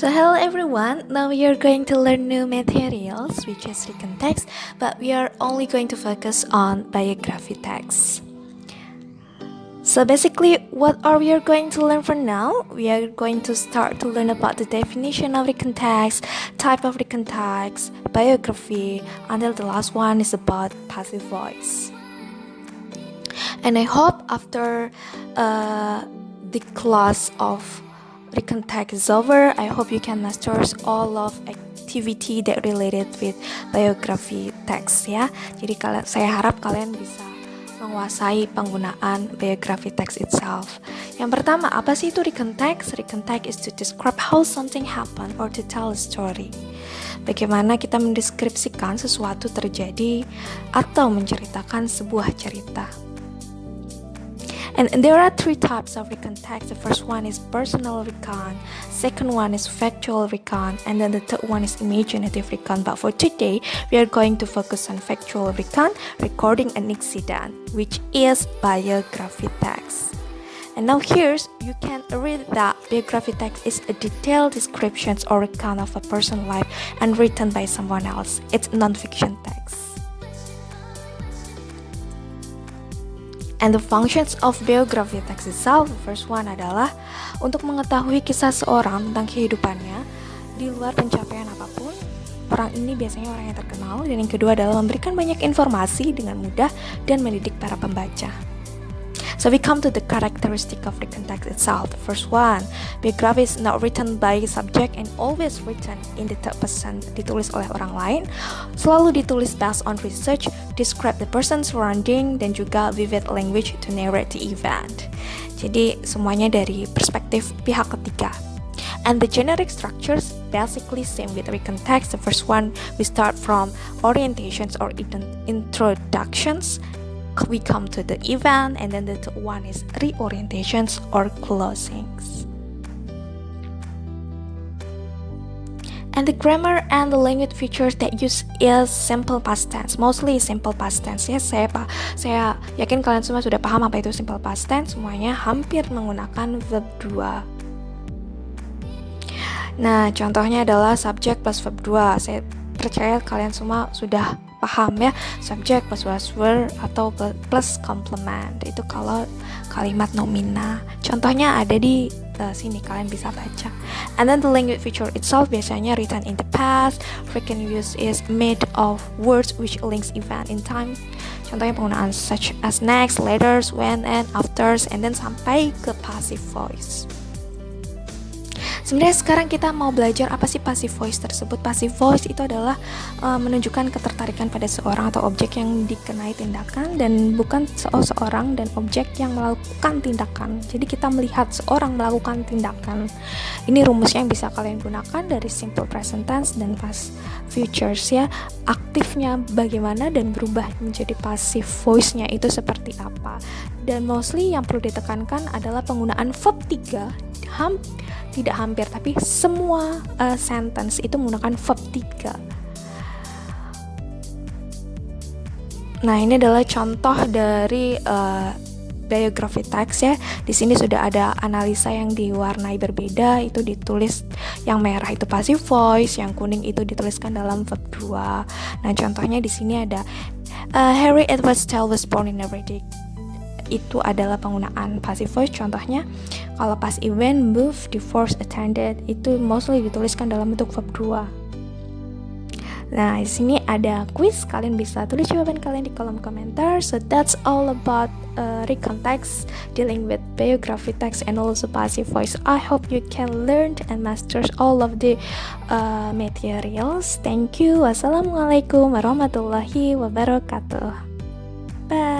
So hello everyone, now we are going to learn new materials which is written text but we are only going to focus on biography text. So basically what are we are going to learn for now? We are going to start to learn about the definition of written text, type of written text, biography, until the last one is about passive voice. And I hope after uh, the class of written is over, I hope you can master all of activity that related with biography text ya. Jadi kalian saya harap kalian bisa menguasai penggunaan biography text itself. Yang pertama, apa sih itu written text? Written text is to describe how something happened or to tell a story. Bagaimana kita mendeskripsikan sesuatu terjadi atau menceritakan sebuah cerita. And there are three types of recon text. The first one is personal recon, second one is factual recon, and then the third one is imaginative recon. But for today, we are going to focus on factual recon, recording an incident, which is biography text. And now here's you can read that biography text is a detailed description or account of a person's life and written by someone else. It's non-fiction text. And the functions of biography text itself, first one adalah untuk mengetahui kisah seorang tentang kehidupannya di luar pencapaian apa pun. Orang ini biasanya orang yang terkenal dan yang kedua adalah memberikan banyak informasi dengan mudah dan mendidik para pembaca. So we come to the characteristic of the context itself. The first one, biography is not written by subject and always written in the third person, ditulis oleh orang lain, selalu ditulis based on research, describe the person surrounding, dan juga vivid language to narrate the event. Jadi semuanya dari perspektif pihak ketiga. And the generic structures basically same with written text. The first one we start from orientations or introductions we come to the event and then the one is reorientations or closings. And the grammar and the language features that use is simple past tense. Mostly simple past tense ya. Saya pak saya yakin kalian semua sudah paham apa itu simple past tense. Semuanya hampir menggunakan verb 2 Nah, contohnya adalah subject plus verb 2. Saya percaya kalian semua sudah paham ya. Subject plus was-were atau plus complement. Itu kalau kalimat nomina. Contohnya ada di uh, sini kalian bisa baca. And then the language feature itself biasanya written in the past. Frequent use is made of words which links event in time. Contohnya penggunaan such as next letters when and afters and then sampai ke passive voice Sebenarnya sekarang kita mau belajar apa sih passive voice tersebut. Passive voice itu adalah uh, menunjukkan ketertarikan pada seorang atau objek yang dikenai tindakan dan bukan seorang dan objek yang melakukan tindakan. Jadi kita melihat seorang melakukan tindakan. Ini rumusnya yang bisa kalian gunakan dari simple present tense dan past futures ya. Aktifnya bagaimana dan berubah menjadi passive voice-nya itu seperti apa. Dan mostly yang perlu ditekankan adalah penggunaan verb 3 ham tidak hampir tapi semua uh, sentence itu menggunakan verb 3 nah ini adalah contoh dari uh, biography text ya. Di sini sudah ada analisa yang diwarnai berbeda, itu ditulis yang merah itu passive voice, yang kuning itu dituliskan dalam verb 2. Nah, contohnya di sini ada uh, Harry Edward Stell was born in a itu adalah penggunaan passive voice contohnya kalau pas event move divorce attended itu mostly dituliskan dalam bentuk verb 2 Nah, di sini ada quiz. Kalian bisa tulis jawaban kalian di kolom komentar. So that's all about uh, recontext dealing with biography text and also passive voice. I hope you can learn and master all of the uh, materials. Thank you. Wassalamualaikum warahmatullahi wabarakatuh. Bye.